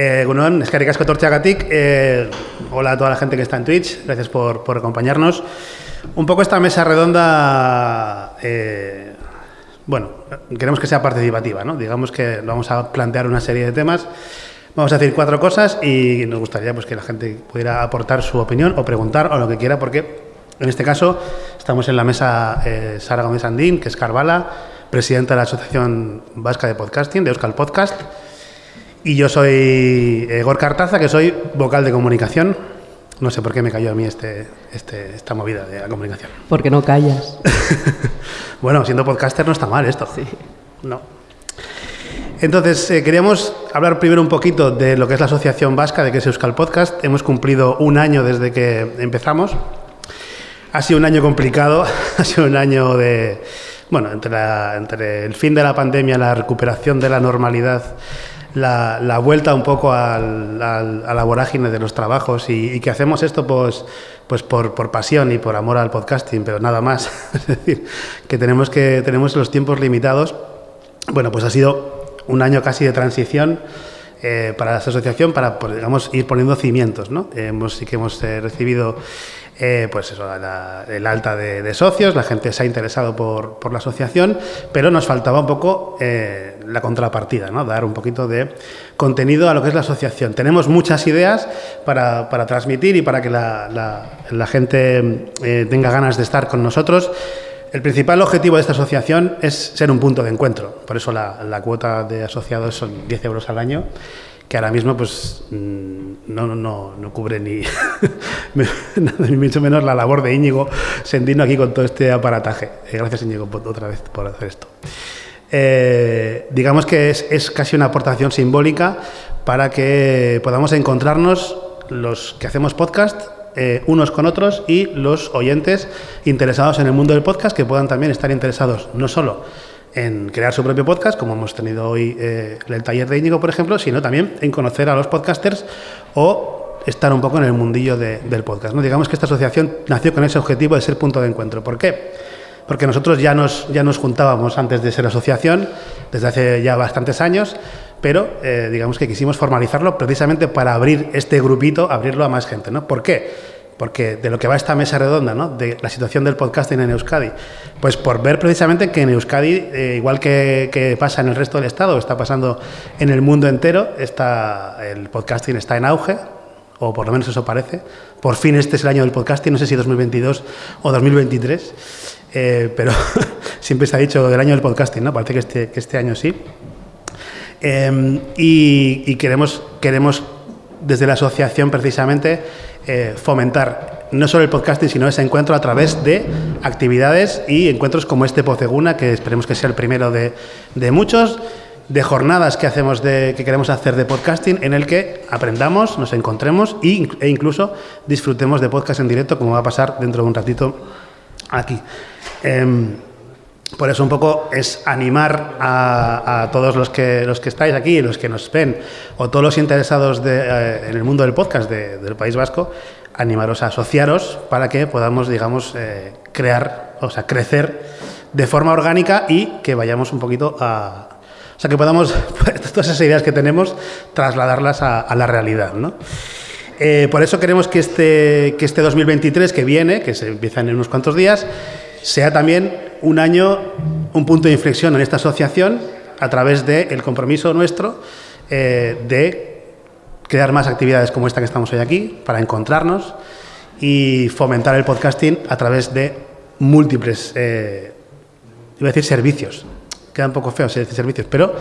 Eh, eskerrik asko tortxagatik. Eh, hola a toda la gente que está en Twitch. Gracias por, por acompañarnos. Un poco esta mesa redonda, eh, bueno, queremos que sea participativa, ¿no? Digamos que vamos a plantear una serie de temas. Vamos a decir cuatro cosas y nos gustaría pues, que la gente pudiera aportar su opinión o preguntar o lo que quiera, porque en este caso estamos en la mesa eh, Sara Gómez Andín, que es Carvala, presidenta de la Asociación Vasca de Podcasting, de Euskal Podcast. Y yo soy eh, Gorka Artaza, que soy vocal de comunicación. No sé por qué me cayó a mí este, este, esta movida de la comunicación. Porque no callas. bueno, siendo podcaster no está mal esto. Sí. No. Entonces, eh, queríamos hablar primero un poquito de lo que es la Asociación Vasca, de que es Euskal Podcast. Hemos cumplido un año desde que empezamos. Ha sido un año complicado, ha sido un año de... Bueno, entre, la- entre el fin de la pandemia, la recuperación de la normalidad, la, vuelta un poco al- al- a la vorágine de los trabajos y, y que hacemos esto pues, pues por, por pasión y por amor al podcasting, pero nada más. es decir, que tenemos, que tenemos los tiempos limitados. Bueno, pues ha sido un año casi de transición eh, para la asociación para, digamos, ir poniendo cimientos, ¿no? hemos, sí que hemos eh, recibido eh, pues eso, el alta de, de socios, la gente se ha interesado por, por la asociación, pero nos faltaba un poco eh, la contrapartida, ¿no? dar un poquito de contenido a lo que es la asociación. Tenemos muchas ideas para, para transmitir y para que la, la- gente eh, tenga ganas de estar con nosotros. El principal objetivo de esta asociación es ser un punto de encuentro. Por eso la, cuota de asociados son 10 euros al año, que ahora mismo pues mm, no, no, no, cubre ni, ni mucho menos la labor de Íñigo Sendino aquí con todo este aparataje. Eh, gracias Íñigo otra vez por hacer esto. Eh, digamos que es, es casi una aportación simbólica para que podamos encontrarnos los que hacemos podcast eh, unos con otros y los oyentes interesados en el mundo del podcast que puedan también estar interesados no solo en crear su propio podcast, como hemos tenido hoy eh, el taller de Íñigo, por ejemplo, sino también en conocer a los podcasters o estar un poco en el mundillo de- del podcast. ¿no? Digamos que esta asociación nació con ese objetivo de ser punto de encuentro. ¿Por qué? Porque nosotros ya nos, ya nos juntábamos antes de ser asociación, desde hace ya bastantes años, pero eh, digamos que quisimos formalizarlo precisamente para abrir este grupito, abrirlo a más gente. ¿no? ¿Por qué? Porque de lo que va esta mesa redonda, ¿no? de la situación del podcasting en Euskadi, pues por ver precisamente que en Euskadi, eh, igual que, que pasa en el resto del Estado, está pasando en el mundo entero, está, el podcasting está en auge, o por lo menos eso parece. Por fin este es el año del podcasting, no sé si 2022 o 2023, eh, pero siempre se ha dicho del año del podcasting, ¿no? Parece que este, que este año sí. Eh, y y queremos, queremos, desde la asociación precisamente, eh, fomentar no solo el podcasting, sino ese encuentro a través de actividades y encuentros como este Poceguna, que esperemos que sea el primero de, de muchos, de jornadas que hacemos de, que queremos hacer de podcasting, en el que aprendamos, nos encontremos y- e incluso disfrutemos de podcast en directo, como va a pasar dentro de un ratito aquí. Em, por eso un poco es animar a, todos los que, los que estáis aquí, los que nos ven, o todos los interesados de, eh, en el mundo del podcast de- del País Vasco, animaros a asociaros para que podamos, digamos, eh, crear, o sea, crecer de forma orgánica y que vayamos un poquito a... O sea, que podamos, todas esas ideas que tenemos, trasladarlas a, a la realidad, ¿no? Eh, por eso queremos que este, que este 2023 que viene, que se empieza en unos cuantos días, sea también un año, un punto de inflexión en esta asociación a través del compromiso nuestro eh, de crear más actividades como esta que estamos hoy aquí, para encontrarnos y fomentar el podcasting a través de múltiples, eh, iba a decir servicios, queda un poco feo decir servicios, pero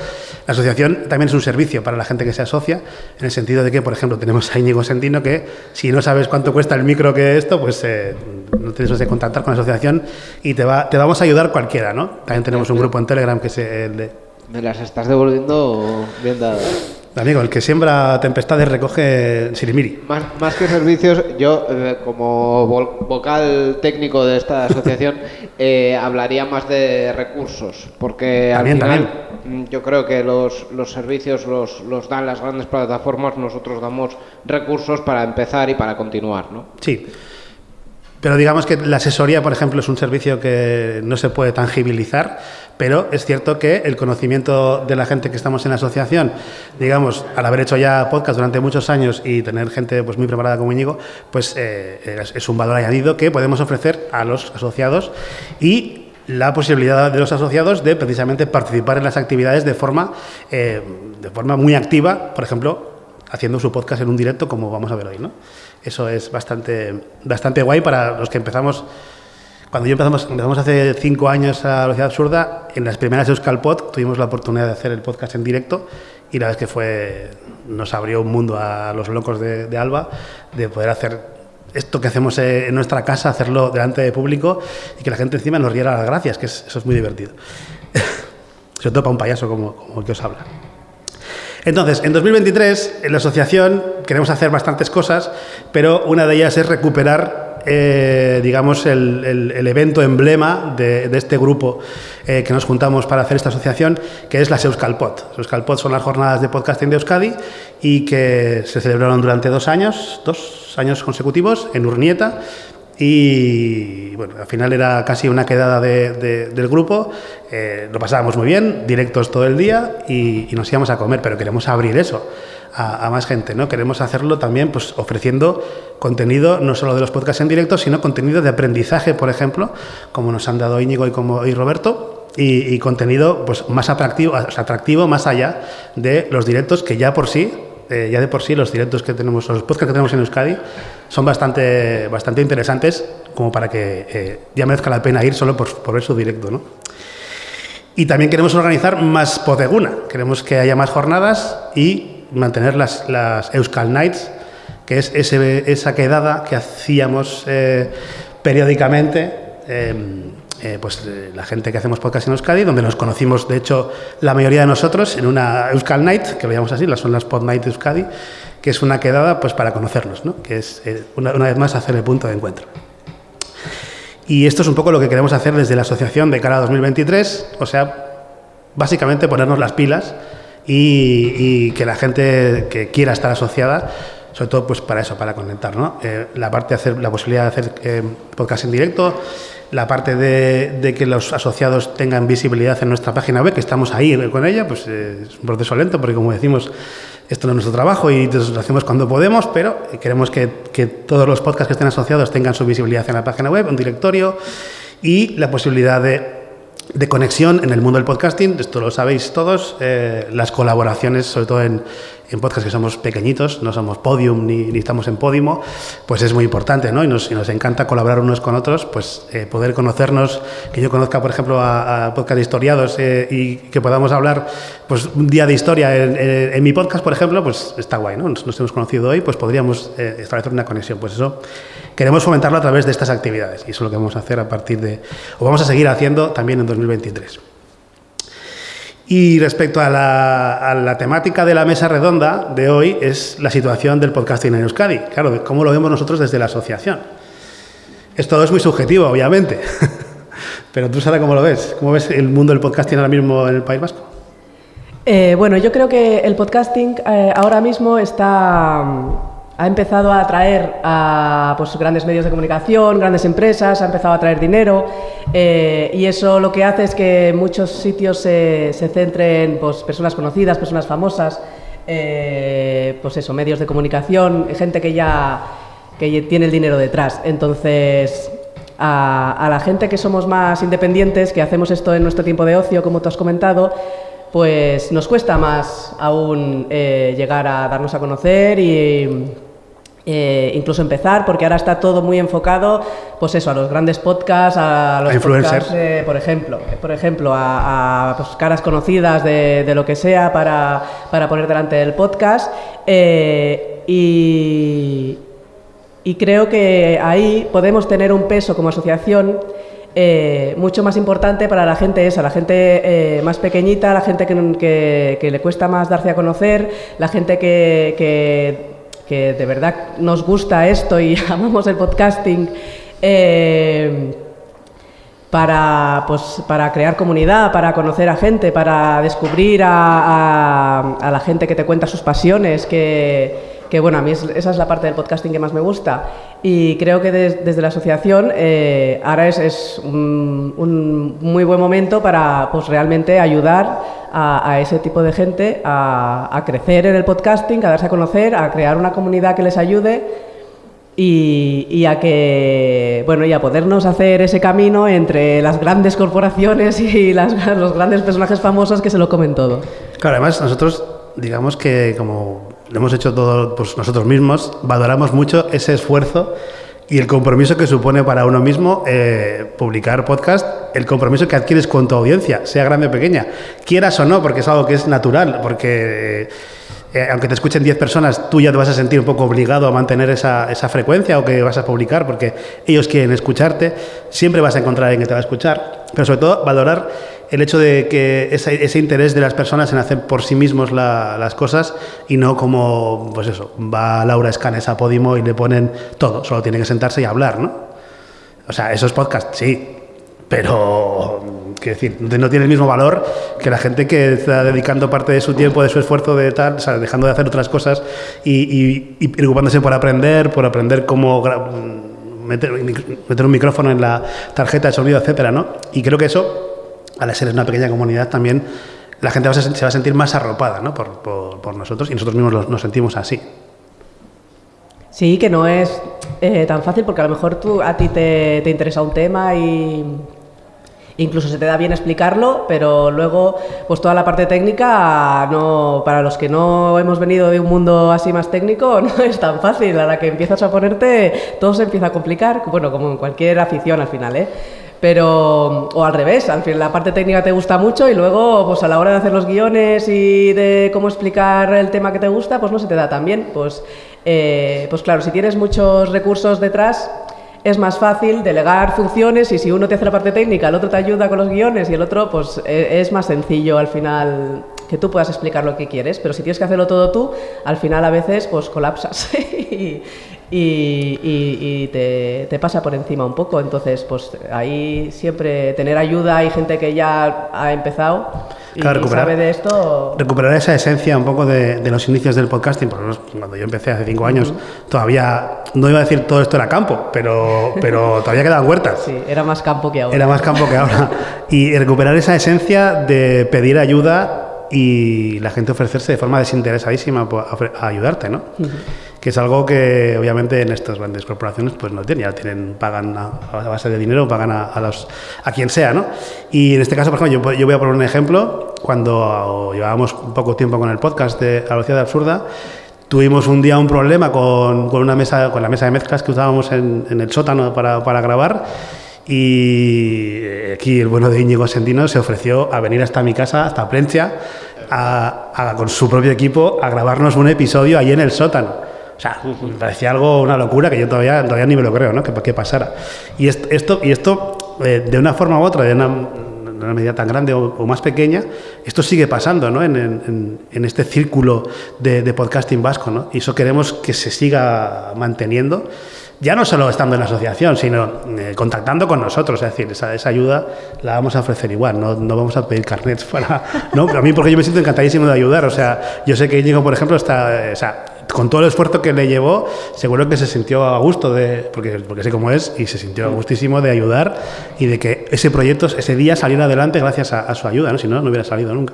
la asociación también es un servicio para la gente que se asocia, en el sentido de que, por ejemplo, tenemos a Íñigo Sentino que si no sabes cuánto cuesta el micro que esto, pues eh, no tienes que contactar con la asociación y te, va, te vamos a ayudar cualquiera, ¿no? También tenemos un grupo en Telegram que es el de... Me las estás devolviendo bien dadas. Amigo, el que siembra tempestades recoge sirimiri. Más, más que servicios, yo eh, como vocal técnico de esta asociación eh, hablaría más de recursos, porque También, al final mm, yo creo que los, los servicios los, los dan las grandes plataformas, nosotros damos recursos para empezar y para continuar, ¿no? Sí. Pero digamos que la asesoría, por ejemplo, es un servicio que no se puede tangibilizar, pero es cierto que el conocimiento de la gente que estamos en la asociación, digamos, al haber hecho ya podcast durante muchos años y tener gente pues, muy preparada como Íñigo, pues eh, es, un valor añadido que podemos ofrecer a los asociados y la posibilidad de los asociados de precisamente participar en las actividades de forma, eh, de forma muy activa, por ejemplo, haciendo su podcast en un directo como vamos a ver hoy, ¿no? Eso es bastante, bastante guay para los que empezamos. Cuando yo empezamos, empezamos hace cinco años a Velocidad Absurda, en las primeras Euskalpod tuvimos la oportunidad de hacer el podcast en directo y la vez que fue, nos abrió un mundo a los locos de, Alba de poder hacer esto que hacemos en nuestra casa, hacerlo delante de público y que la gente encima nos diera las gracias, que eso es muy divertido. Sobre todo para un payaso como, como el que os habla. Entonces, en 2023, en la asociación queremos hacer bastantes cosas, pero una de ellas es recuperar, eh, digamos, el, evento emblema de, este grupo eh, que nos juntamos para hacer esta asociación, que es la Euskalpod. Euskalpod son las jornadas de podcasting de Euskadi y que se celebraron durante dos años, dos años consecutivos en Urnieta y bueno, al final era casi una quedada del grupo, eh, lo pasábamos muy bien, directos todo el día y, nos íbamos a comer, pero queremos abrir eso a, más gente, ¿no? Queremos hacerlo también pues ofreciendo contenido no solo de los podcasts en directo, sino contenido de aprendizaje, por ejemplo, como nos han dado Íñigo y, como, y Roberto, y, contenido pues más atractivo, atractivo más allá de los directos que ya por sí eh, ya de por sí los directos que tenemos, los podcasts que tenemos en Euskadi, son bastante, bastante interesantes como para que eh, ya merezca la pena ir solo por, por ver su directo. ¿no? Y también queremos organizar más Podeguna, queremos que haya más jornadas y mantener las, las Euskal Nights, que es ese, esa quedada que hacíamos eh, periódicamente em, eh, pues eh, la gente que hacemos podcast en Euskadi, donde nos conocimos, de hecho, la mayoría de nosotros en una Euskal Night, que lo llamamos así, las son las Pod Night de Euskadi, que es una quedada pues para conocernos, ¿no? que es eh, una, vez más hacer el punto de encuentro. Y esto es un poco lo que queremos hacer desde la asociación de cara a 2023, o sea, básicamente ponernos las pilas y, que la gente que quiera estar asociada sobre todo pues para eso, para conectar, ¿no? la parte de hacer, la posibilidad de hacer podcast en directo, la parte de, que los asociados tengan visibilidad en nuestra página web, que estamos ahí con ella, pues eh, es un proceso lento, porque como decimos, esto no es nuestro trabajo y lo hacemos cuando podemos, pero queremos que, que, todos los podcasts que estén asociados tengan su visibilidad en la página web, un directorio y la posibilidad de de conexión en el mundo del podcasting, esto lo sabéis todos, eh, las colaboraciones, sobre todo en, en podcasts que somos pequeñitos, no somos podium ni, estamos en podimo, pues es muy importante, ¿no? Y nos, nos encanta colaborar unos con otros, pues eh, poder conocernos, que yo conozca, por ejemplo, a, podcast historiados eh, y que podamos hablar, pues un día de historia en, mi podcast, por ejemplo, pues está guay, ¿no? Nos, hemos conocido hoy, pues podríamos establecer una conexión, pues eso queremos fomentarlo a través de estas actividades y eso es lo que vamos a hacer a partir de, o vamos a seguir haciendo también en 2023. Y respecto a la, temática de la mesa redonda de hoy es la situación del podcasting en Euskadi. Claro, cómo lo vemos nosotros desde la asociación. Esto es muy subjetivo, obviamente. Pero tú, Sara, ¿cómo lo ves? ¿Cómo ves el mundo del podcasting ahora mismo en el País Vasco? Eh, bueno, yo creo que el podcasting eh, ahora mismo está ha empezado a atraer a pues, grandes medios de comunicación, grandes empresas, ha empezado a traer dinero eh, y eso lo que hace es que muchos sitios se, se centren pues, personas conocidas, personas famosas, eh, pues eso, medios de comunicación, gente que ya que tiene el dinero detrás. Entonces, a, la gente que somos más independientes, que hacemos esto en nuestro tiempo de ocio, como tú has comentado, pues nos cuesta más aún eh, llegar a darnos a conocer y eh, incluso empezar, porque ahora está todo muy enfocado, pues eso, a los grandes podcasts, a los podcasts, eh, por ejemplo, por ejemplo, a, pues, caras conocidas de, lo que sea para, poner delante del podcast. Eh, y, creo que ahí podemos tener un peso como asociación mucho más importante para la gente esa, la gente más pequeñita, la gente que, que, le cuesta más darse a conocer, la gente que que de verdad nos gusta esto y amamos el podcasting, eh, para, pues, para crear comunidad, para conocer a gente, para descubrir a, la gente que te cuenta sus pasiones, que, que bueno, a mí esa es la parte del podcasting que más me gusta. Y creo que desde la asociación eh, ahora es, un, muy buen momento para pues, realmente ayudar a, ese tipo de gente a, a crecer en el podcasting, a darse a conocer, a crear una comunidad que les ayude y, a que bueno y a podernos hacer ese camino entre las grandes corporaciones y los grandes personajes famosos que se lo comen todo. Claro, además nosotros digamos que como lo hemos hecho todo pues, nosotros mismos, valoramos mucho ese esfuerzo y el compromiso que supone para uno mismo eh, publicar podcast, el compromiso que adquieres con tu audiencia, sea grande o pequeña, quieras o no, porque es algo que es natural, porque eh, aunque te escuchen 10 personas, tú ya te vas a sentir un poco obligado a mantener esa, esa, frecuencia o que vas a publicar porque ellos quieren escucharte, siempre vas a encontrar a alguien que te va a escuchar, pero sobre todo valorar el hecho de que ese, interés de las personas en hacer por sí mismos las cosas y no como, pues eso, va Laura Escanes a Podimo y le ponen todo, solo tiene que sentarse y hablar, ¿no? O sea, eso es podcast, sí, pero que decir, no tiene el mismo valor que la gente que está dedicando parte de su tiempo, de su esfuerzo, de tal, o dejando de hacer otras cosas y, preocupándose por aprender, por aprender cómo meter, meter, un micrófono en la tarjeta de sonido, etcétera, ¿no? Y creo que eso, al ser una pequeña comunidad, también la gente se va a sentir más arropada ¿no? por, nosotros y nosotros mismos nos sentimos así. Sí, que no es eh, tan fácil porque a lo mejor tú, a ti te, te interesa un tema y incluso se te da bien explicarlo, pero luego, pues toda la parte técnica, no, para los que no hemos venido de un mundo así más técnico, no es tan fácil. A la que empiezas a ponerte, todo se empieza a complicar, bueno, como en cualquier afición al final, ¿eh? Pero, o al revés, al fin la parte técnica te gusta mucho y luego, pues a la hora de hacer los guiones y de cómo explicar el tema que te gusta, pues no se te da tan bien. Pues, eh, pues claro, si tienes muchos recursos detrás, es más fácil delegar funciones y si uno te hace la parte técnica, el otro te ayuda con los guiones y el otro, pues e, es más sencillo al final que tú puedas explicar lo que quieres, pero si tienes que hacerlo todo tú, al final a veces pues colapsas y, y, te, pasa por encima un poco. Entonces, pues ahí siempre tener ayuda, hay gente que ya ha empezado y recuperar, sabe de esto. Recuperar esa esencia un poco de, los inicios del podcasting, porque cuando yo empecé hace cinco años, todavía, no iba a decir todo esto era campo, pero, pero todavía quedaban huertas. Sí, era más campo que ahora. Era más campo que ahora. Y recuperar esa esencia de pedir ayuda y la gente ofrecerse de forma desinteresadísima a ayudarte, ¿no? Que es algo que obviamente en estas grandes corporaciones pues no tienen, ya tienen, pagan a, base de dinero, pagan a, los, a quien sea, ¿no? Y en este caso, por ejemplo, yo, voy a poner un ejemplo, cuando llevábamos poco tiempo con el podcast de La Velocidad Absurda, tuvimos un día un problema con, con, una mesa, con la mesa de mezclas que usábamos en, en el sótano para, para grabar y aquí el bueno de Íñigo Sendino se ofreció a venir hasta mi casa, hasta Plencia, a, con su propio equipo a grabarnos un episodio ahí en el sótano. O sea, me parecía algo, una locura que yo todavía, todavía ni me lo creo, ¿no? Que, que pasara. Y esto, y esto eh, de una forma u otra, de una, medida tan grande o, más pequeña, esto sigue pasando, ¿no? En, en, este círculo de, de, podcasting vasco, ¿no? Y eso queremos que se siga manteniendo ya no solo estando en la asociación, sino eh, contactando con nosotros, es decir, esa, esa, ayuda la vamos a ofrecer igual, no, no vamos a pedir carnets para... ¿no? A mí porque yo me siento encantadísimo de ayudar, o sea, yo sé que Íñigo, por ejemplo, está... O sea, con todo el esfuerzo que le llevó, seguro que se sintió a gusto de, porque, porque sé cómo es, y se sintió a gustísimo de ayudar y de que ese proyecto, ese día saliera adelante gracias a, a su ayuda, ¿no? si no, no hubiera salido nunca.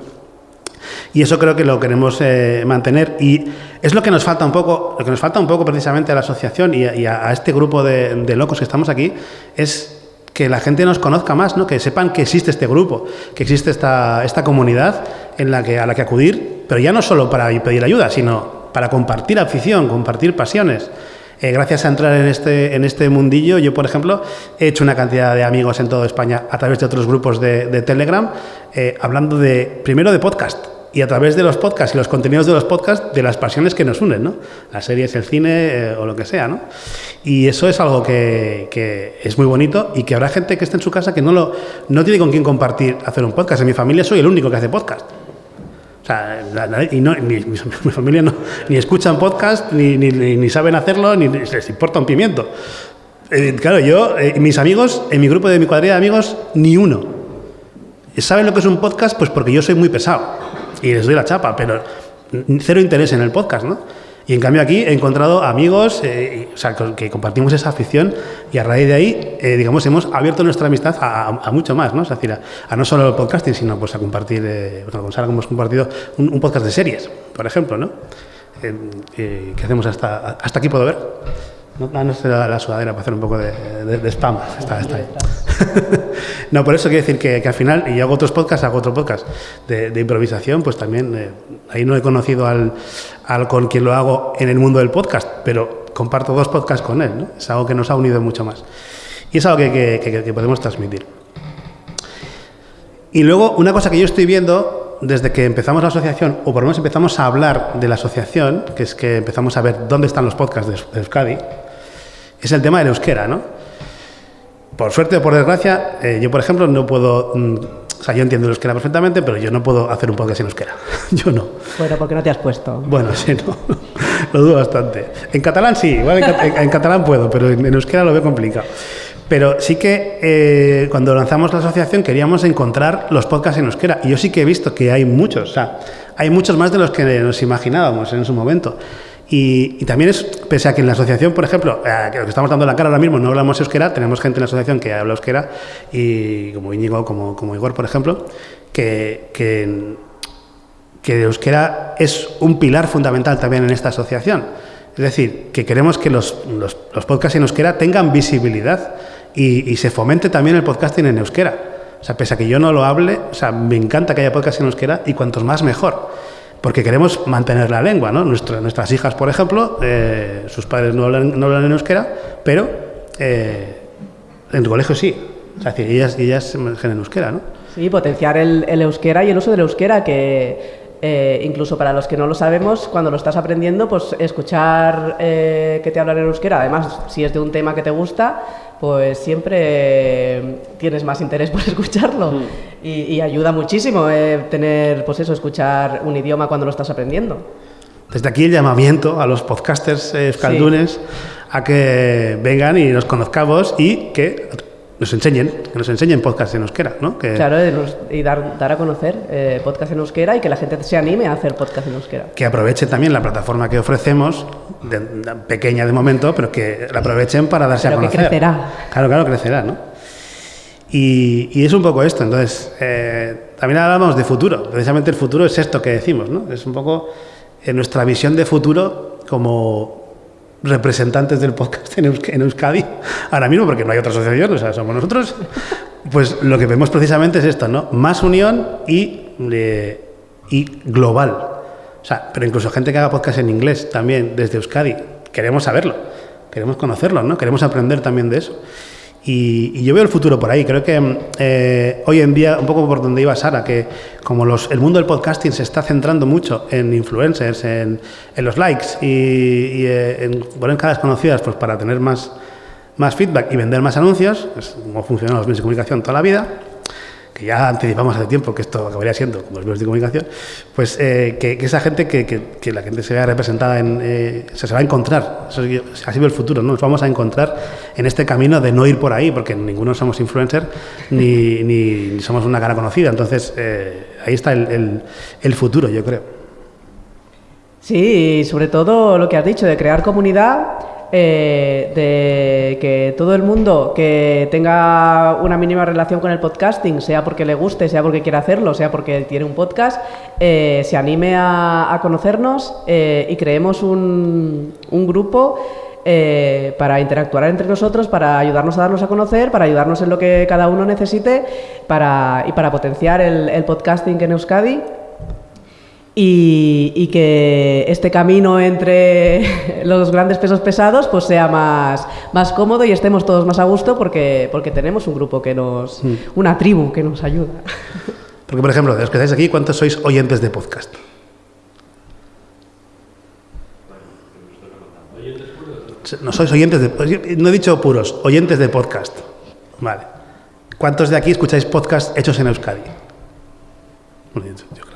Y eso creo que lo queremos eh, mantener y es lo que nos falta un poco, lo que nos falta un poco precisamente a la asociación y a, este grupo de, locos que estamos aquí es que la gente nos conozca más, ¿no? que sepan que existe este grupo, que existe esta, esta comunidad en la que, a la que acudir, pero ya no solo para pedir ayuda, sino para compartir afición, compartir pasiones. Eh, gracias a entrar en este, en este mundillo, yo, por ejemplo, he hecho una cantidad de amigos en toda España a través de otros grupos de, Telegram, eh, hablando de, primero de podcast, y a través de los podcasts y los contenidos de los podcasts, de las pasiones que nos unen, ¿no? Las series, el cine eh, o lo que sea, ¿no? Y eso es algo que, que, es muy bonito y que habrá gente que esté en su casa que no, lo, no tiene con quién compartir hacer un podcast. En mi familia soy el único que hace podcast. O sea, y no, mi, familia no, ni escuchan podcast, ni, ni, ni, saben hacerlo, ni les importa un pimiento. Eh, claro, yo, eh, mis amigos, en mi grupo de mi cuadrilla de amigos, ni uno. ¿Saben lo que es un podcast? Pues porque yo soy muy pesado y les doy la chapa, pero cero interés en el podcast, ¿no? Y en cambio aquí he encontrado amigos eh, o sea, que compartimos esa afición y a raíz de ahí, eh, digamos, hemos abierto nuestra amistad a, mucho más, ¿no? Es decir, a, no solo el podcasting, sino pues a compartir, eh, con Sara hemos compartido un, podcast de series, por ejemplo, ¿no? Eh, que hacemos hasta, hasta aquí puedo ver. No, no, no la, la, sudadera para hacer un poco de, de, spam. Está, está ahí. no, por eso quiero decir que, que, al final, y hago otros podcasts, hago otro podcast de, de improvisación, pues también eh, ahí no he conocido al, al, con quien lo hago en el mundo del podcast, pero comparto dos podcasts con él. ¿no? Es algo que nos ha unido mucho más. Y es algo que, que, que podemos transmitir. Y luego, una cosa que yo estoy viendo desde que empezamos la asociación, o por lo menos empezamos a hablar de la asociación, que es que empezamos a ver dónde están los podcasts de, de Euskadi, es el tema del euskera, ¿no? Por suerte o por desgracia, eh, yo, por ejemplo, no puedo... Mm, o sea, yo entiendo el euskera perfectamente, pero yo no puedo hacer un podcast en euskera. yo no. Bueno, ¿por qué no te has puesto? Bueno, sí, no. lo dudo bastante. En catalán sí, igual en, catalán puedo, pero en, euskera lo veo complicado. Pero sí que eh, cuando lanzamos la asociación queríamos encontrar los podcasts en euskera. Y yo sí que he visto que hay muchos. O sea, hay muchos más de los que nos imaginábamos en su momento. Y, también es, pese a que en la asociación, por ejemplo, eh, lo que estamos dando la cara ahora mismo, no hablamos euskera, tenemos gente en la asociación que habla euskera, y como Íñigo, como, como Igor, por ejemplo, que, que, euskera es un pilar fundamental también en esta asociación. Es decir, que queremos que los, los, los podcasts en euskera tengan visibilidad y, y, se fomente también el podcasting en euskera. O sea, pese a que yo no lo hable, o sea, me encanta que haya podcasts en euskera y cuantos más mejor porque queremos mantener la lengua. ¿no? nuestras hijas, por ejemplo, eh, sus padres no hablan, no hablan en euskera, pero eh, en tu colegio sí. O sea, ellas, ellas en euskera, ¿no? Sí, potenciar el, el euskera y el uso del euskera, que eh, incluso para los que no lo sabemos, cuando lo estás aprendiendo, pues escuchar eh, que te hablan en euskera, además, si es de un tema que te gusta, pues siempre tienes más interés por escucharlo. Mm. Y, y, ayuda muchísimo eh, tener, pues eso, escuchar un idioma cuando lo estás aprendiendo. Desde aquí el llamamiento a los podcasters escaldunes sí. a que vengan y nos conozcamos y que nos enseñen, que nos enseñen podcast en euskera, ¿no? Que, claro, y dar, dar a conocer eh, podcast en euskera y que la gente se anime a hacer podcast en euskera. Que aprovechen también la plataforma que ofrecemos, de, de, pequeña de momento, pero que la aprovechen para darse pero a conocer. que crecerá. Claro, claro, crecerá, ¿no? Y, y es un poco esto, entonces, eh, también hablamos de futuro, precisamente el futuro es esto que decimos, ¿no? Es un poco en nuestra visión de futuro como representantes del podcast en, Eusk en, Euskadi, ahora mismo, porque no hay otra asociación, o sea, somos nosotros, pues lo que vemos precisamente es esto, ¿no? Más unión y, eh, y global. O sea, pero incluso gente que haga podcast en inglés también desde Euskadi, queremos saberlo, queremos conocerlo, ¿no? Queremos aprender también de eso. Y, yo veo el futuro por ahí. Creo que eh, hoy en día, un poco por donde iba Sara, que como los, el mundo del podcasting se está centrando mucho en influencers, en, en los likes y, y eh, en poner caras conocidas pues, para tener más, más feedback y vender más anuncios, es como funcionan los medios de comunicación toda la vida, que ya anticipamos hace tiempo que esto acabaría siendo como los medios de comunicación, pues eh, que, que, esa gente, que, que, que, la gente se vea representada en... Eh, se, va a encontrar, eso es, así ve el futuro, ¿no? Nos vamos a encontrar en este camino de no ir por ahí, porque ninguno somos influencer ni, ni, ni somos una cara conocida, entonces eh, ahí está el, el, el futuro, yo creo. Sí, y sobre todo lo que has dicho, de crear comunidad eh, de que todo el mundo que tenga una mínima relación con el podcasting, sea porque le guste, sea porque quiera hacerlo, sea porque tiene un podcast, eh, se anime a, a conocernos eh, y creemos un, un grupo para interactuar entre nosotros, para ayudarnos a darnos a conocer, para ayudarnos en lo que cada uno necesite para, y para potenciar el, el podcasting en Euskadi. Y, y, que este camino entre los grandes pesos pesados pues sea más, más cómodo y estemos todos más a gusto porque, porque tenemos un grupo que nos, mm. una tribu que nos ayuda. Porque, por ejemplo, de los que estáis aquí, ¿cuántos sois oyentes de podcast? No sois oyentes de... No he dicho puros, oyentes de podcast. Vale. ¿Cuántos de aquí escucháis podcast hechos en Euskadi? Yo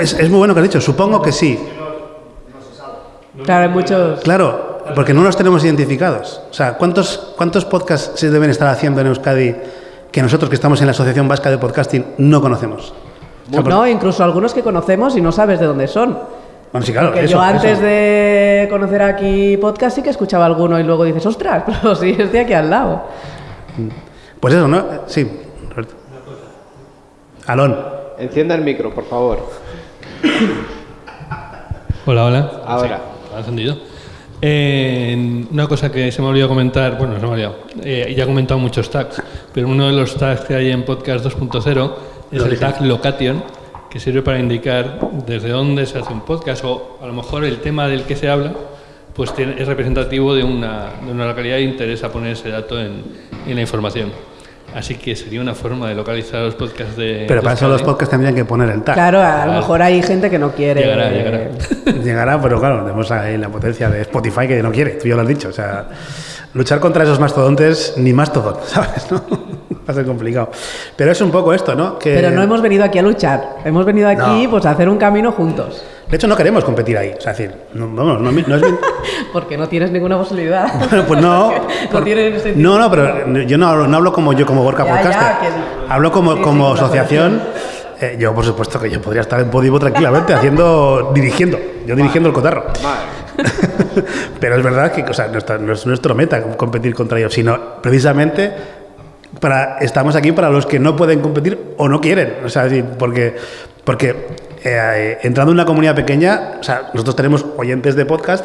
es, es, muy bueno que has dicho, supongo que sí. Claro, hay muchos. Claro, porque no los tenemos identificados. O sea, ¿cuántos, ¿cuántos podcasts se deben estar haciendo en Euskadi que nosotros que estamos en la Asociación Vasca de Podcasting no conocemos? No, incluso algunos que conocemos y no sabes de dónde son. Bueno, sí, claro, Porque eso, yo antes eso. de conocer aquí podcast sí que escuchaba alguno y luego dices, ostras, pero sí, es de aquí al lado. Pues eso, ¿no? Sí. Alón. Encienda el micro, por favor. Hola, hola. Ahora. Sí, ¿ha encendido? Eh, una cosa que se me ha olvidado comentar, bueno, se me ha olvidado, eh, ya he comentado muchos tags, pero uno de los tags que hay en Podcast 2.0 es el tag location, que sirve para indicar desde dónde se hace un podcast o a lo mejor el tema del que se habla pues tiene- es representativo de una, de una localidad e interesa poner ese dato en, en la información. Así que sería una forma de localizar los podcasts de... Pero de para eso los podcasts tendrían que poner el tag. Claro, a lo mejor hay gente que no quiere. Llegará, llegará. Llegará, pero claro, tenemos ahí la potencia de Spotify que no quiere, tú ya lo has dicho. O sea, luchar contra esos mastodontes, ni mastodon, ¿sabes? ¿no? Va a ser complicado. Pero es un poco esto, ¿no? Que, Pero no hemos venido aquí a luchar. Hemos venido aquí No. pues, a hacer un camino juntos. De hecho, no queremos competir ahí. O sea, es decir, no, vamos, no, no es bien- Porque no tienes ninguna posibilidad. Bueno, pues no. no por- no, no, pero yo no hablo, no hablo como yo, como Gorka Ya, ya, Podcaster. que- hablo como, sí, como asociación. Eh, yo, por supuesto, que yo podría estar en Podivo tranquilamente haciendo, dirigiendo. Yo dirigiendo el cotarro. Pero es verdad que o sea, no, está- no es nuestro meta competir contra ellos, sino precisamente para, estamos aquí para los que no pueden competir o no quieren. O sea, sí, porque, porque eh, entrando en una comunidad pequeña, o sea, nosotros tenemos oyentes de podcast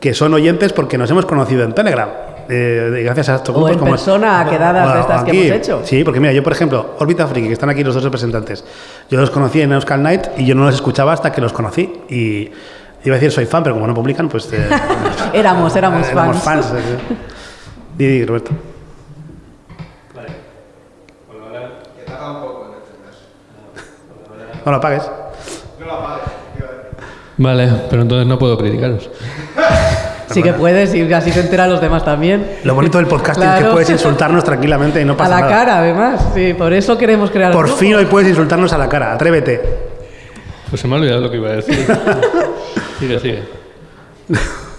que son oyentes porque nos hemos conocido en Telegram. eh, gracias a estos O grupos en como persona, quedadas de estas que aquí. hemos hecho. Sí, porque mira, yo por ejemplo, Orbita Friki, que están aquí los dos representantes, yo los conocí en Euskal Night y yo no los escuchaba hasta que los conocí. Y iba a decir soy fan, pero como no publican, pues... eh, Éramos, éramos Éramos fans. fans. eh. Di, di, Roberto. No lo apagues. Vale, pero entonces no puedo criticaros. Sí que puedes y así se enteran los demás también. Lo bonito del podcasting es que puedes insultarnos tranquilamente y no A pasa la nada. cara, además. Sí, por eso queremos crear Por fin hoy puedes insultarnos a la cara. Atrévete. Pues se me ha olvidado lo que iba a decir. sigue, sigue.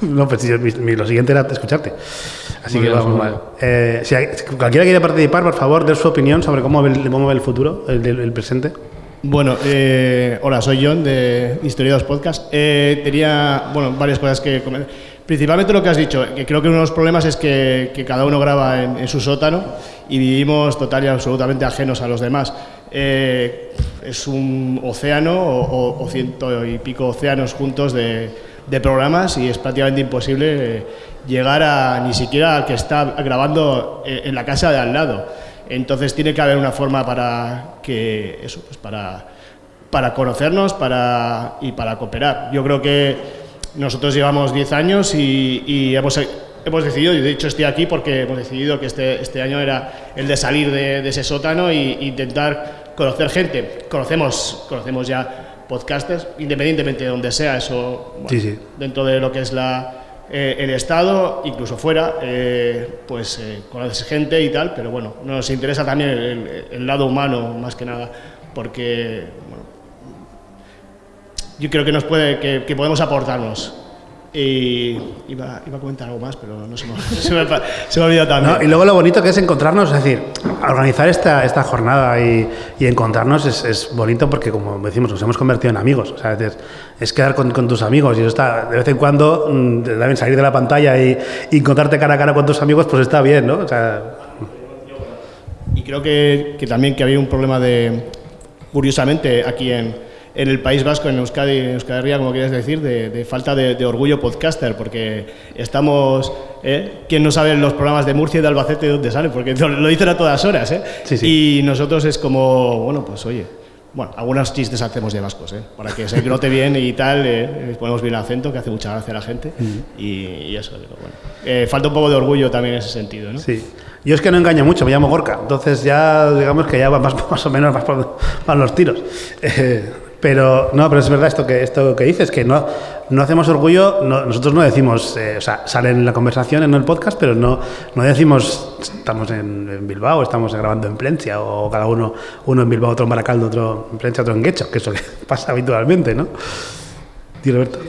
No, pues mi- mi- lo siguiente era escucharte. Así Muy que bien, vamos mal. Eh, si hay- si cualquiera quiere participar, por favor, de su opinión sobre cómo ve el, cómo ve el futuro, el presente. Bueno, eh, hola, soy John de Historiados Podcast. Eh, tenía, bueno, varias cosas que comentar. Principalmente lo que has dicho, que creo que uno de los problemas es que, que cada uno graba en, su sótano y vivimos total y absolutamente ajenos a los demás. Eh, es un océano o ciento y pico océanos juntos de, de programas y es prácticamente imposible eh, llegar a ni siquiera al que está grabando eh, en la casa de al lado. Entonces tiene que haber una forma para que eso, pues para, para conocernos para, y para cooperar. Yo creo que nosotros llevamos 10 años y, y hemos, hemos decidido, y de hecho estoy aquí porque hemos decidido que este, este año era el de salir de, de ese sótano e intentar conocer gente. Conocemos, conocemos ya podcasters, independientemente de donde sea, eso bueno, Sí, sí. dentro de lo que es la, eh, el Estado, incluso fuera, eh, pues eh, conoces gente y tal, pero bueno, nos interesa también el, lado humano más que nada, porque bueno, yo creo que nos puede, que podemos aportarnos. Y iba, iba a comentar algo más, pero no se me, se me, se me ha olvidado también. ¿no? Y luego lo bonito que es encontrarnos, es decir, organizar esta, esta jornada y, y encontrarnos es, es bonito porque, como decimos, nos hemos convertido en amigos. O sea, es, es quedar con, con tus amigos y eso está, de vez en cuando, mm, deben salir de la pantalla y, y encontrarte cara a cara con tus amigos, pues está bien, ¿no? O sea, Y creo que, que también que había un problema de, curiosamente, aquí en, en el País Vasco, en Euskadi, en Euskadi Herria, como quieres decir, de, de falta de, de orgullo podcaster, porque estamos, ¿eh? ¿quién no sabe los programas de Murcia y de Albacete de dónde salen? Porque lo, dicen a todas horas, ¿eh? Sí, sí. Y nosotros es como, bueno, pues oye, bueno, algunos chistes hacemos de vascos, ¿eh? Para que se note bien y tal, eh, ponemos bien el acento, que hace mucha gracia a la gente, y, y eso, pero bueno. Eh, falta un poco de orgullo también en ese sentido, ¿no? sí. Yo es que no engaño mucho, me llamo Gorka, entonces ya digamos que ya va más, más o menos más por, van los tiros. Eh, pero no, pero es verdad esto que esto que dices, que no, no hacemos orgullo, no- nosotros no decimos, eh, o sea, sale en la conversación en el podcast, pero no, no decimos estamos en, en Bilbao, estamos grabando en Plencia, o cada uno, uno en Bilbao, otro en Baracaldo, otro en Plencia, otro en Guecho, que es lo que pasa habitualmente, ¿no? Di, Roberto.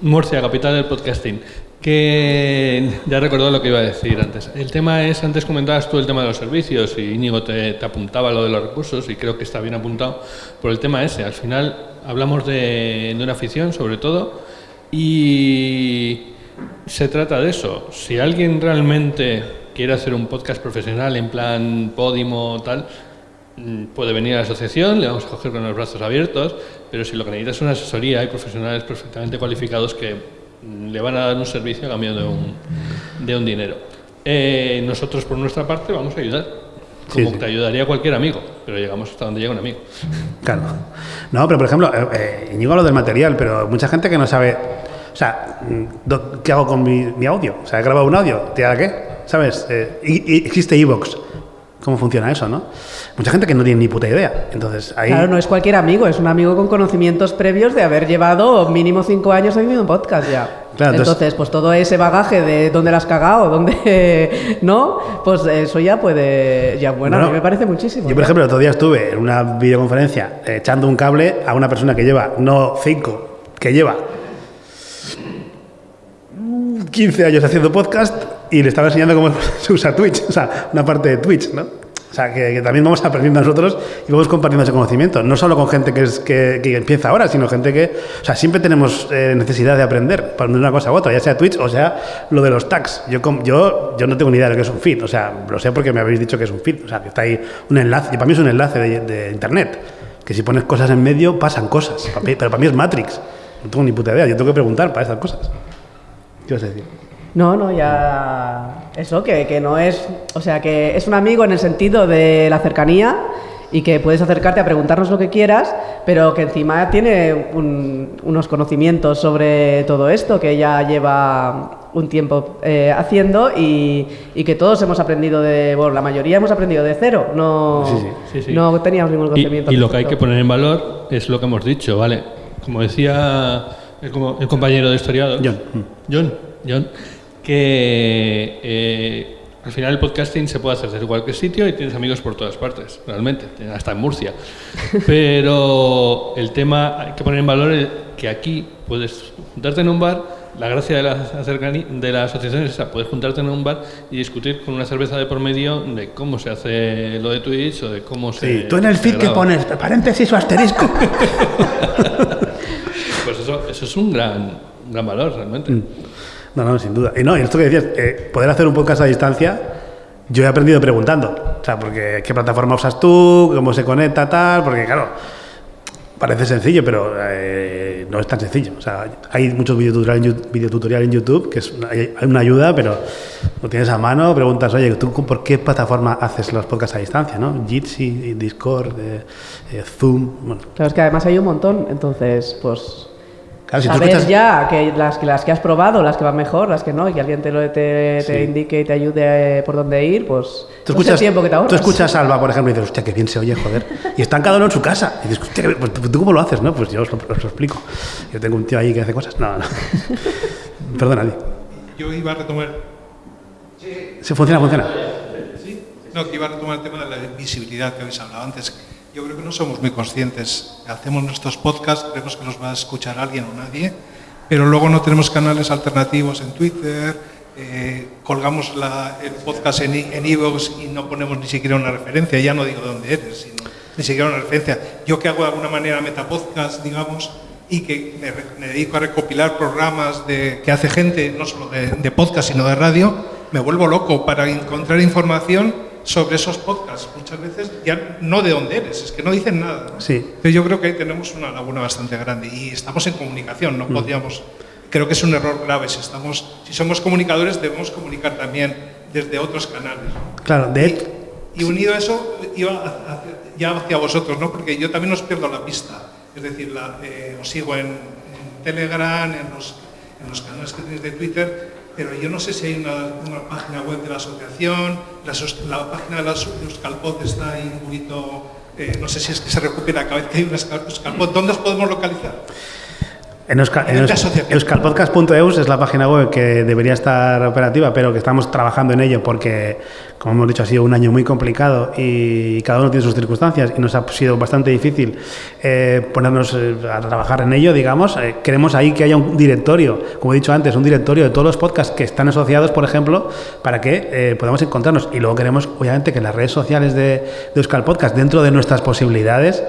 Murcia, capital del podcasting. Que ya recordó lo que iba a decir antes. El tema es, antes comentabas tú el tema de los servicios y Íñigo te, te apuntaba lo de los recursos y creo que está bien apuntado por el tema ese. Al final hablamos de, de una afición sobre todo y se trata de eso. Si alguien realmente quiere hacer un podcast profesional en plan Podimo tal, puede venir a la asociación, le vamos a coger con los brazos abiertos, pero si lo que necesita es una asesoría, hay profesionales perfectamente cualificados que le van a dar un servicio a cambio de un, de un dinero. Eh, nosotros, por nuestra parte, vamos a ayudar, como Sí, sí. te ayudaría cualquier amigo, pero llegamos hasta donde llega un amigo. Claro. No, pero por ejemplo, eh, eh, habla del material, pero mucha gente que no sabe. O sea, mm, ¿qué hago con mi, mi audio? O sea, he grabado un audio, ¿te da qué? ¿Sabes? Eh, y, y existe Evox. ¿Cómo funciona eso, no? Mucha gente que no tiene ni puta idea. Entonces, ahí. Claro, no es cualquier amigo, es un amigo con conocimientos previos de haber llevado mínimo cinco años haciendo un podcast ya. Claro, entonces- entonces, pues todo ese bagaje de dónde la has cagado, dónde no, pues eso ya puede, ya bueno, a Bueno, mí me parece muchísimo. Yo, por ejemplo, el otro día estuve en una videoconferencia eh, echando un cable a una persona que lleva, no cinco, que lleva 15 años haciendo podcast y le estaba enseñando cómo se usa Twitch, o sea, una parte de Twitch, ¿no? O sea, que, que también vamos aprendiendo nosotros y vamos compartiendo ese conocimiento, no solo con gente que, es, que, que empieza ahora, sino gente que, o sea, siempre tenemos eh, necesidad de aprender para una cosa u otra, ya sea Twitch o sea lo de los tags. Yo, yo, yo no tengo ni idea de lo que es un feed, o sea, lo sé porque me habéis dicho que es un feed, o sea, que está ahí un enlace, y para mí es un enlace de, de internet, que si pones cosas en medio pasan cosas, pero para mí es Matrix, no tengo ni puta idea, yo tengo que preguntar para estas cosas. ¿Qué vas a decir? No, no, ya. Eso, que, que no es. O sea, que es un amigo en el sentido de la cercanía y que puedes acercarte a preguntarnos lo que quieras, pero que encima tiene un- unos conocimientos sobre todo esto que ya lleva un tiempo eh, haciendo y, y que todos hemos aprendido de. Bueno, la mayoría hemos aprendido de cero. No, Sí, sí, sí, sí. no teníamos ningún Y, conocimiento. y lo que hay que poner en valor es lo que hemos dicho, ¿vale? Como decía el, como- el compañero de historiador, John. John, John, que eh, al final el podcasting se puede hacer desde cualquier sitio y tienes amigos por todas partes, realmente, hasta en Murcia. Pero el tema hay que poner en valor el- que aquí puedes juntarte en un bar. La gracia de la, de la asociación es esa, puedes juntarte en un bar y discutir con una cerveza de por medio de cómo se hace lo de Twitch o de cómo se. Sí, tú en el feed que pones paréntesis o asterisco. Pues eso, eso es un gran, un gran valor realmente. No, no, sin duda. Y no, y esto que decías, eh, poder hacer un podcast a distancia, yo he aprendido preguntando. O sea, porque qué plataforma usas tú, cómo se conecta, tal, porque claro, parece sencillo, pero eh, no es tan sencillo. O sea, hay muchos videotutoriales en, YouTube, que es una, hay una ayuda, pero lo tienes a mano, preguntas, oye, ¿tú por qué plataforma haces los podcasts a distancia? ¿no? Jitsi, Discord, eh, Zoom. Bueno, Claro, es que además hay un montón, entonces, pues. Claro, si tú saber escuchas- ya que las, que las que has probado, las que van mejor, las que no, y que alguien te, lo, te, te Sí. indique y te ayude eh, por dónde ir, pues. Tú el escuchas, tiempo que te ahorras. tú escuchas a Alba, por ejemplo, y dices, hostia, qué bien se oye, joder. Y están cada uno en su casa. Y dices, hostia, pues, ¿tú cómo lo haces? no Pues yo os lo, os lo explico. Yo tengo un tío ahí que hace cosas. No, no. Perdona, Di. Yo iba a retomar, ¿Se funciona? ¿Funciona? no, que iba a retomar el tema de la visibilidad que habéis hablado antes. Yo creo que no somos muy conscientes. Hacemos nuestros podcasts, creemos que los va a escuchar alguien o nadie, pero luego no tenemos canales alternativos en Twitter, eh, colgamos la- el podcast en en iVoox y no ponemos ni siquiera una referencia, ya no digo dónde eres, sino ni siquiera una referencia. Yo que hago de alguna manera metapodcast, digamos, y que me, me dedico a recopilar programas de, que hace gente, no solo de, de podcast, sino de radio, me vuelvo loco para encontrar información sobre esos podcasts. Muchas veces ya no de dónde eres, es que no dicen nada. ¿no? Sí. Entonces yo creo que ahí tenemos una laguna bastante grande y estamos en comunicación, Mm. no podríamos... Creo que es un error grave. Si, estamos, si somos comunicadores debemos comunicar también desde otros canales. ¿no? Claro, de. Y, y unido a eso, iba hacia- ya hacia vosotros, ¿no? porque yo también os pierdo la pista. Es decir, la- eh, os sigo en, en Telegram, en los, en los canales que tenéis de Twitter, pero yo no sé si hay una, una página web de la asociación, la, página de, la, Euskalpod está ahí un poquito, eh, no sé si es que se recupera cada vez que hay una Euskal- Euskalpod. ¿Dónde os podemos localizar? En, Euskal, en Nivel de Eus- asociación. euskalpodcast.eus es la página web que debería estar operativa, pero que estamos trabajando en ello porque, como hemos dicho, ha sido un año muy complicado y cada uno tiene sus circunstancias y nos ha sido bastante difícil eh, ponernos eh, a trabajar en ello, digamos. Eh, queremos ahí que haya un directorio, como he dicho antes, un directorio de todos los podcasts que están asociados, por ejemplo, para que eh, podamos encontrarnos. Y luego queremos, obviamente, que las redes sociales de, de Euskal Podcast, dentro de nuestras posibilidades,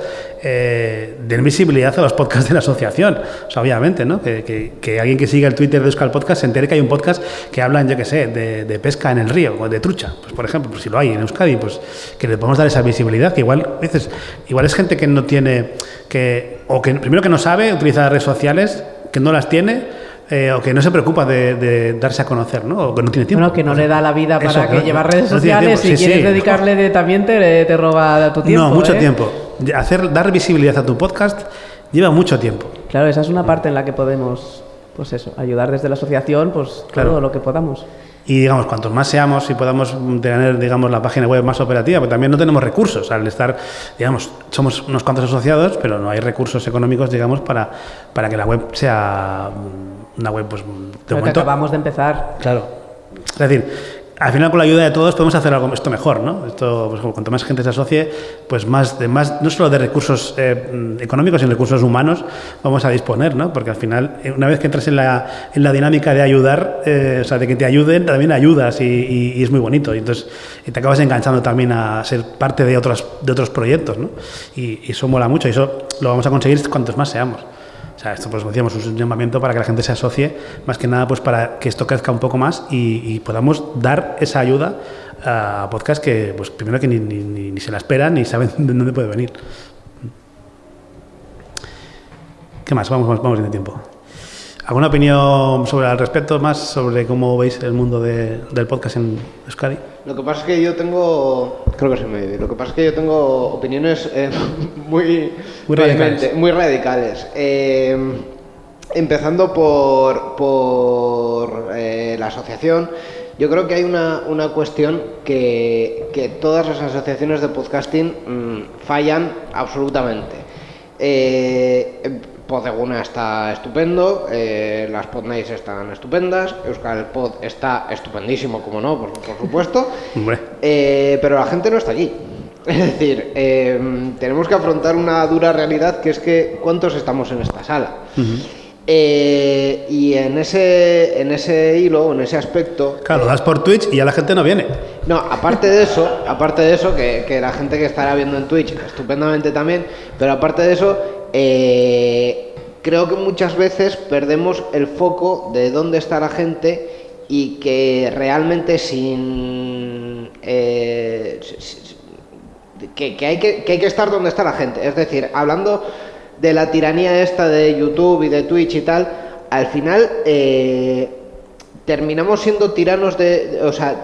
eh, den visibilidad a los podcasts de la asociación. O sea, obviamente, ¿no? Que, que- que alguien que siga el Twitter de Euskal Podcast se entere que hay un podcast que hablan, yo qué sé, de, de pesca en el río o de trucha. Pues, por ejemplo, pues si lo hay en Euskadi, pues que le podemos dar esa visibilidad. Que igual, a veces, igual es gente que no tiene, que, o que primero que no sabe utilizar redes sociales, que no las tiene. eh, o que no se preocupa de, de darse a conocer, ¿no? O que no tiene tiempo. Bueno, que no le da la vida Eso, para que no- llevar redes no sociales. tiempo. Si Sí, quieres sí. dedicarle de, también te, te roba tu tiempo. no, mucho ¿eh? tiempo. Hacer, dar visibilidad a tu podcast lleva mucho tiempo. Claro, esa es una parte en la que podemos, pues eso, ayudar desde la asociación, pues Claro. todo lo que podamos. Y digamos, cuantos más seamos y podamos tener, digamos, la página web más operativa, porque también no tenemos recursos. Al estar, digamos, somos unos cuantos asociados, pero no hay recursos económicos, digamos, para, para que la web sea una web, pues, de que acabamos de empezar. Claro. Es decir, al final con la ayuda de todos podemos hacer algo esto mejor, ¿no? Esto, pues, cuanto más gente se asocie, pues más, de más no solo de recursos eh, económicos, sino recursos humanos vamos a disponer, ¿no? Porque al final, eh, una vez que entras en la, en la dinámica de ayudar, eh, o sea, de que te ayuden, también ayudas y es muy bonito. Y entonces y te acabas enganchando también a ser parte de otros, de otros proyectos, ¿no? Y, y eso mola mucho y eso lo vamos a conseguir cuantos más seamos. Sea, esto pues decíamos, es un llamamiento para que la gente se asocie, más que nada pues para que esto crezca un poco más y, y podamos dar esa ayuda a podcast que pues primero que ni, ni- ni- ni se la esperan ni saben de dónde puede venir. ¿Qué más? Vamos, vamos, vamos bien de tiempo. ¿Alguna opinión sobre al respecto más sobre cómo veis el mundo de- del podcast en Euskadi? Lo que pasa es que yo tengo. Creo que se me oye. Lo que pasa es que yo tengo opiniones eh, muy. Muy radicales. vehemente- Muy radicales. Eh, empezando por, por eh, la asociación. Yo creo que hay una, una cuestión que, que todas las asociaciones de podcasting mm, fallan absolutamente. Eh, Podeguna está estupendo, eh, las Podnights están estupendas, Euskal Pod está estupendísimo, como no, por, por supuesto. Eh, pero la gente no está allí. Es decir, eh, tenemos que afrontar una dura realidad que es que ¿cuántos estamos en esta sala? Eh, y en ese, en ese hilo, en ese aspecto, Claro, das por Twitch y ya la gente no viene. no, aparte de eso, aparte de eso, que, que la gente que estará viendo en Twitch estupendamente también, pero aparte de eso, eh, creo que muchas veces perdemos el foco de dónde está la gente y que realmente sin... eh, que, hay que, que hay que estar donde está la gente. Es decir, hablando de la tiranía esta de YouTube y de Twitch y tal, al final eh, terminamos siendo tiranos de- o sea...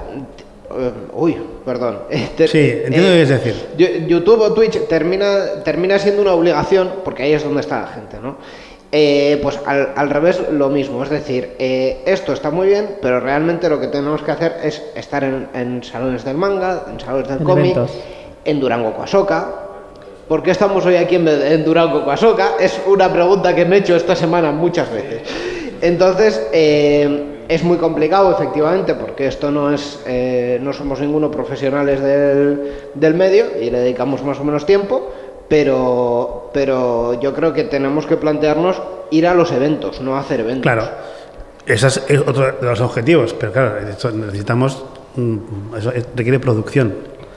eh, uy, perdón. Te- Sí, entiendo lo que quieres decir. Yo- YouTube o Twitch termina, termina siendo una obligación, porque ahí es donde está la gente, ¿no? Eh, pues al, al revés lo mismo, es decir, eh, esto está muy bien, pero realmente lo que tenemos que hacer es estar en, en salones del manga, en salones del En cómic, en Durango Coasoca. ¿Por qué estamos hoy aquí en, vez de- en Durango Coasoca? Es una pregunta que me he hecho esta semana muchas veces. Entonces, eh, es muy complicado, efectivamente, porque esto no es, eh, no somos ninguno profesionales del, del medio y le dedicamos más o menos tiempo, pero, pero yo creo que tenemos que plantearnos ir a los eventos, no hacer eventos. Claro, ese es otro de los objetivos, pero claro, necesitamos, mm, eso es- requiere producción.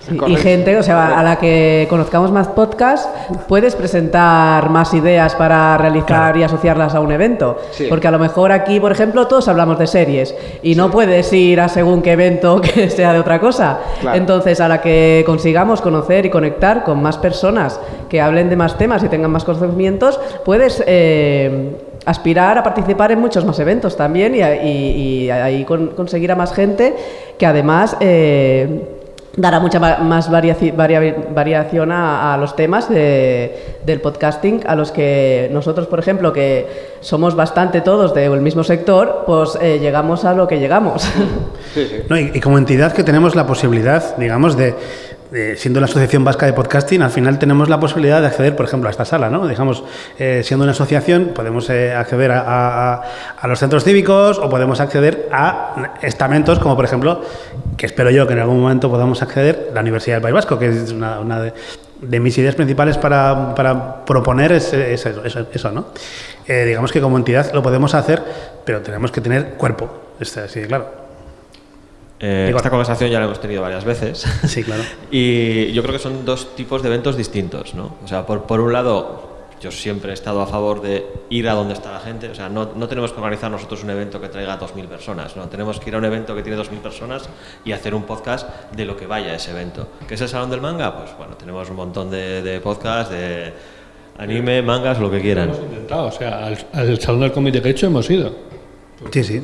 Sí, y gente, o sea, a la que conozcamos más podcast, puedes presentar más ideas para realizar Claro. y asociarlas a un evento. Sí. Porque a lo mejor aquí, por ejemplo, todos hablamos de series y no puedes ir a según qué evento que sea de otra cosa. Claro. Entonces, a la que consigamos conocer y conectar con más personas que hablen de más temas y tengan más conocimientos, puedes eh, aspirar a participar en muchos más eventos también y, ahí con- conseguir a más gente que además... eh, dará mucha ma- más variaci- varia- variación a, a los temas de- del podcasting, a los que nosotros, por ejemplo, que somos bastante todos del mismo sector, pues eh, llegamos a lo que llegamos. Sí, sí. No, y, y como entidad que tenemos la posibilidad, digamos, de, siendo la Asociación Vasca de Podcasting, al final tenemos la posibilidad de acceder, por ejemplo, a esta sala, ¿no? Digamos, eh, siendo una asociación, podemos eh, acceder a, los centros cívicos o podemos acceder a estamentos, como por ejemplo, que espero yo que en algún momento podamos acceder, la Universidad del País Vasco, que es una, de, mis ideas principales para, proponer es, es eso. Eh, digamos que como entidad lo podemos hacer, pero tenemos que tener cuerpo, este, así claro. Eh, Digo- esta conversación ya la hemos tenido varias veces. Sí, claro. Y yo creo que son dos tipos de eventos distintos, ¿no? O sea, por, por un lado, yo siempre he estado a favor de ir a donde está la gente. O sea, no, no tenemos que organizar nosotros un evento que traiga 2.000 personas, ¿no? Tenemos que ir a un evento que tiene 2.000 personas y hacer un podcast de lo que vaya a ese evento. ¿Qué es el Salón del Manga? Pues bueno, tenemos un montón de, de podcasts, de anime, mangas, lo que quieran. Hemos intentado, o sea, al, al Salón del Cómic de Quecho hemos ido. Sí, sí.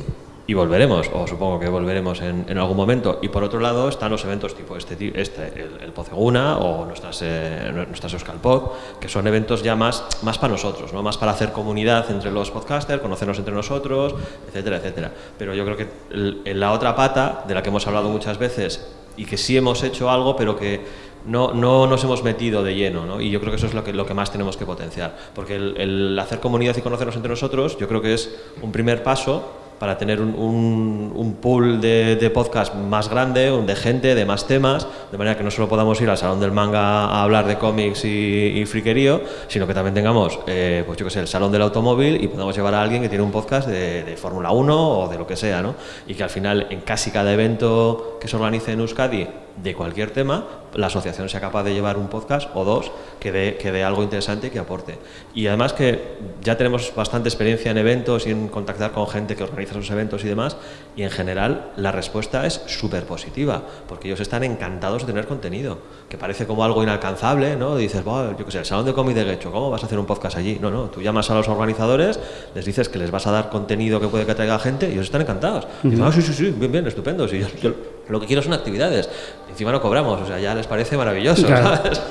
Y volveremos, o supongo que volveremos en, en algún momento. Y por otro lado están los eventos tipo este, este el, el Poceguna o nuestras, eh, nuestras Euskalpod, que son eventos ya más, más para nosotros, ¿no? más para hacer comunidad entre los podcasters, conocernos entre nosotros, etcétera, etcétera. Pero yo creo que el- en la otra pata, de la que hemos hablado muchas veces, y que sí hemos hecho algo, pero que no, no nos hemos metido de lleno, ¿no? Y yo creo que eso es lo que, lo que más tenemos que potenciar. Porque el, el hacer comunidad y conocernos entre nosotros, yo creo que es un primer paso para tener un, un, un pool de, de podcast más grande, de gente, de más temas, de manera que no solo podamos ir al Salón del Manga a hablar de cómics y, y friquerío, sino que también tengamos, eh, pues yo que sé, el Salón del Automóvil y podamos llevar a alguien que tiene un podcast de, de Fórmula 1 o de lo que sea, ¿no? Y que al final, en casi cada evento que se organice en Euskadi, de cualquier tema, la asociación sea capaz de llevar un podcast o dos que dé, que dé algo interesante y que aporte. Y además que ya tenemos bastante experiencia en eventos y en contactar con gente que organiza esos eventos y demás, y en general la respuesta es súper positiva, porque ellos están encantados de tener contenido, que parece como algo inalcanzable, ¿no? dices, "Buah, yo qué sé, el Salón de Cómic de Guecho, ¿cómo vas a hacer un podcast allí? No, no, tú llamas a los organizadores, les dices que les vas a dar contenido que puede que atraiga gente y ellos están encantados. Dicen, ah, sí, sí, sí, bien, bien, estupendo. sí, yo- yo lo que quiero son actividades. Encima no cobramos, o sea, ya les parece maravilloso, Claro. ¿sabes?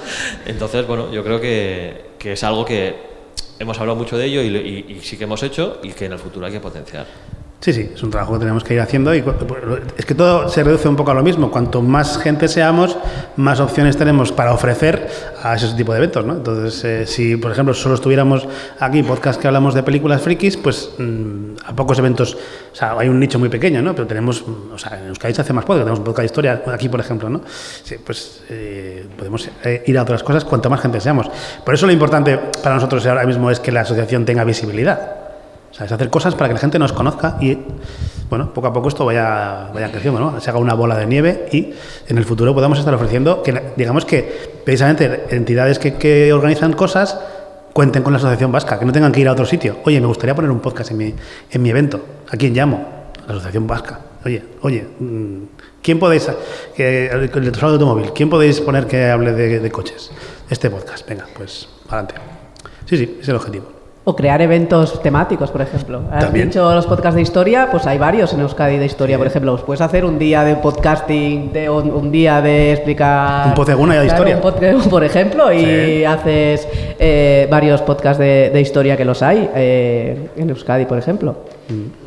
Entonces, bueno, yo creo que, que es algo que hemos hablado mucho de ello y, y- y sí que hemos hecho y que en el futuro hay que potenciar. Sí, sí, es un trabajo que tenemos que ir haciendo y cu- es que todo se reduce un poco a lo mismo. Cuanto más gente seamos, más opciones tenemos para ofrecer a ese tipo de eventos, ¿no? Entonces, eh, si por ejemplo solo estuviéramos aquí podcast que hablamos de películas frikis, pues mm, a pocos eventos, o sea, hay un nicho muy pequeño, ¿no? Pero tenemos, mm, o sea, en Euskadi se hace más podcast, tenemos un podcast de historia aquí, por ejemplo, ¿no? Sí, pues eh, podemos eh, ir a otras cosas cuanto más gente seamos. Por eso lo importante para nosotros ahora mismo es que la asociación tenga visibilidad. O sea, es hacer cosas para que la gente nos conozca y, bueno, poco a poco esto vaya, vaya creciendo, ¿no? Se haga una bola de nieve y en el futuro podamos estar ofreciendo, que digamos que precisamente entidades que, que organizan cosas cuenten con la Asociación Vasca, que no tengan que ir a otro sitio. Oye, me gustaría poner un podcast en mi, en mi evento. ¿A quién llamo? La Asociación Vasca. Oye, oye, mm, ¿quién podéis, el el de automóvil, quién podéis poner que hable de, de coches? Este podcast, venga, pues, adelante. Sí, sí, es el objetivo. O crear eventos temáticos, por ejemplo. Has dicho los podcasts de historia, pues hay varios en Euskadi de historia, por ejemplo. Os puedes hacer un día de podcasting, de un, un día de explicar... Un Poceguna de Claro, historia. un podcast, por ejemplo, y Sí. haces eh, varios podcasts de, de historia que los hay eh, en Euskadi, por ejemplo. Mm.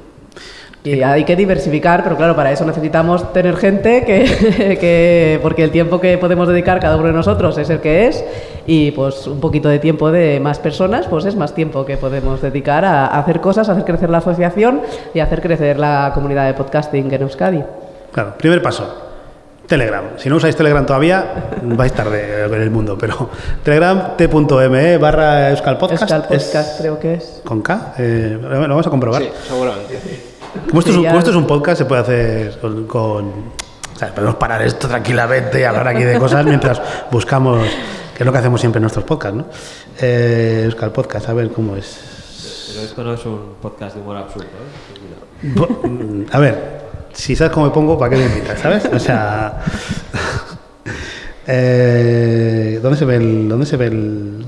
Y hay que diversificar, pero claro, para eso necesitamos tener gente que, que- porque el tiempo que podemos dedicar cada uno de nosotros es el que es y pues un poquito de tiempo de más personas, pues es más tiempo que podemos dedicar a, a hacer cosas, a hacer crecer la asociación y a hacer crecer la comunidad de podcasting en Euskadi. Claro, primer paso. Telegram. Si no usáis Telegram todavía, vais tarde en el mundo, pero Telegram t.me barra Euskal Podcast. Euskal es Podcast creo que es. con K. eh, lo vamos a comprobar. Sí, seguramente. Como, esto es un, ya- como esto es un podcast, se puede hacer con, con- o sea, podemos parar esto tranquilamente y hablar aquí de cosas mientras buscamos, que es lo que hacemos siempre en nuestros podcasts, ¿no? Eh, Euskal Podcast, a ver cómo es. Pero esto no es un podcast de humor absurdo, ¿eh? A ver, si sabes cómo me pongo, ¿para qué me invitas? ¿Sabes? O sea. eh, ¿Dónde se ve el.? ¿Dónde se ve el.?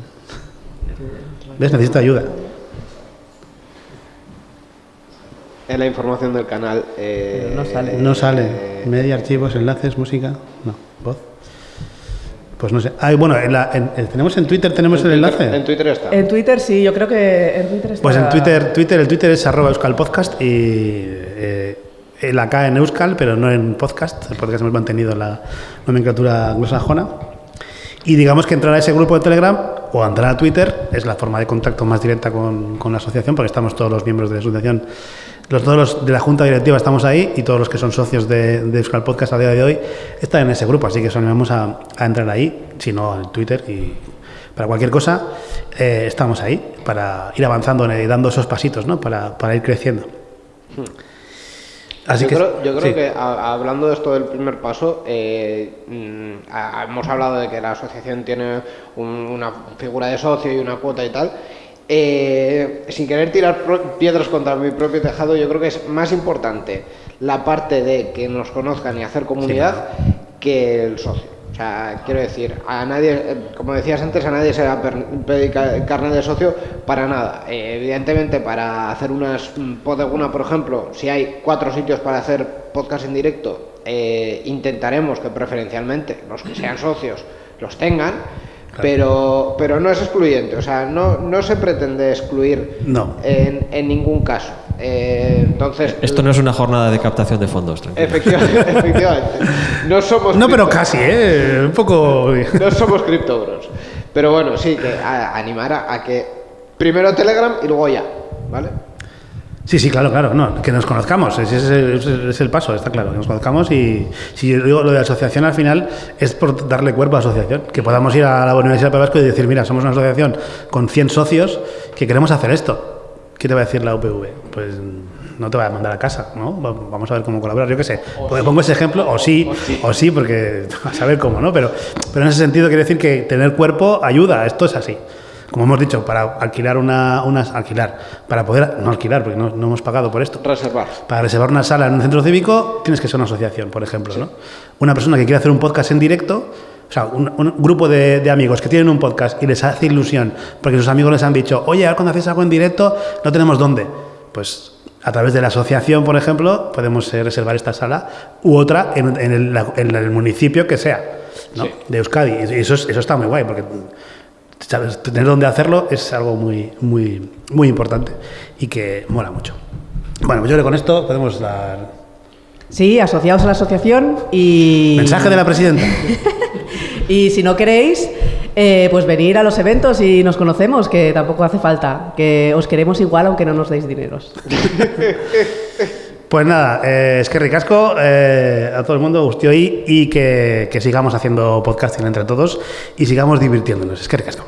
¿Ves? Necesito ayuda. En la información del canal. eh, Pero no sale. No sale. Media, archivos, enlaces, música. No, voz. Pues no sé. Ah, bueno, en la- en- en- tenemos en Twitter tenemos el enlace. En Twitter está. En Twitter sí, yo creo que en Twitter está... Pues en Twitter, Twitter, el Twitter es arroba Euskal Podcast y eh, eh, la K en Euskal, pero no en podcast. El podcast hemos mantenido la nomenclatura anglosajona. Y digamos que entrar a ese grupo de Telegram o entrar a Twitter es la forma de contacto más directa con, con la asociación, porque estamos todos los miembros de la asociación, los, todos los de la junta directiva estamos ahí y todos los que son socios de, de Euskal Podcast a día de hoy están en ese grupo, así que os animamos a, a entrar ahí, si no en Twitter y para cualquier cosa eh, estamos ahí para ir avanzando y dando esos pasitos, ¿no? Para, para ir creciendo. Así yo que, creo, yo creo sí. que a- hablando de esto del primer paso, eh, mm, a- hemos hablado de que la asociación tiene un- una figura de socio y una cuota y tal. Eh, sin querer tirar piedras contra mi propio tejado, yo creo que es más importante la parte de que nos conozcan y hacer comunidad que el socio. O sea, quiero decir, a nadie, como decías antes, a nadie se va a carnet de socio para nada. Eh, evidentemente, para hacer unas podeguna, por ejemplo, si hay cuatro sitios para hacer podcast en directo, eh, intentaremos que preferencialmente los que sean socios los tengan, pero, pero no es excluyente. O sea, no, no se pretende excluir No. en, en ningún caso. Eh, entonces, Esto no es una jornada de captación de fondos, tranquilo. efectivamente, efectivamente, no somos No, pero casi, ¿eh? Un poco... no somos criptobros. Pero bueno, sí, que a- animar a, a que primero Telegram y luego ya, ¿vale? Sí, sí, claro, claro, no, que nos conozcamos, ese es el, ese es el paso, está claro, que nos conozcamos y si yo digo lo de asociación al final es por darle cuerpo a la asociación, que podamos ir a la Universidad de Vasco y decir, mira, somos una asociación con 100 socios que queremos hacer esto. ¿Qué te va a decir la UPV? Pues no te va a mandar a casa, ¿no? Va- Vamos a ver cómo colaborar, yo qué sé. Pues pongo ese ejemplo, o sí, o sí, porque a saber cómo, ¿no? Pero, pero en ese sentido quiere decir que tener cuerpo ayuda, esto es así. Como hemos dicho, para alquilar una, unas alquilar, para poder, no alquilar, porque no, no hemos pagado por esto. Reservar. Para reservar una sala en un centro cívico tienes que ser una asociación, por ejemplo. ¿no? Una persona que quiere hacer un podcast en directo, o sea, un, un grupo de, de amigos que tienen un podcast y les hace ilusión porque sus amigos les han dicho, oye, ahora cuando hacéis algo en directo no tenemos dónde. Pues a través de la asociación, por ejemplo, podemos eh, reservar esta sala u otra en, en el, en el municipio que sea ¿no? Sí. de Euskadi. Y eso, es- eso está muy guay porque ¿sabes? tener dónde hacerlo es algo muy, muy, muy importante y que mola mucho. Bueno, pues yo creo que con esto podemos dar Sí, asociados a la asociación y... mensaje de la presidenta. Y si no queréis, eh, pues venir a los eventos y nos conocemos, que tampoco hace falta, que os queremos igual aunque no nos deis dineros. Pues nada, eh, es que ricasco eh, a todo el mundo, gustó y, y que, que sigamos haciendo podcasting entre todos y sigamos divirtiéndonos. Es que ricasco.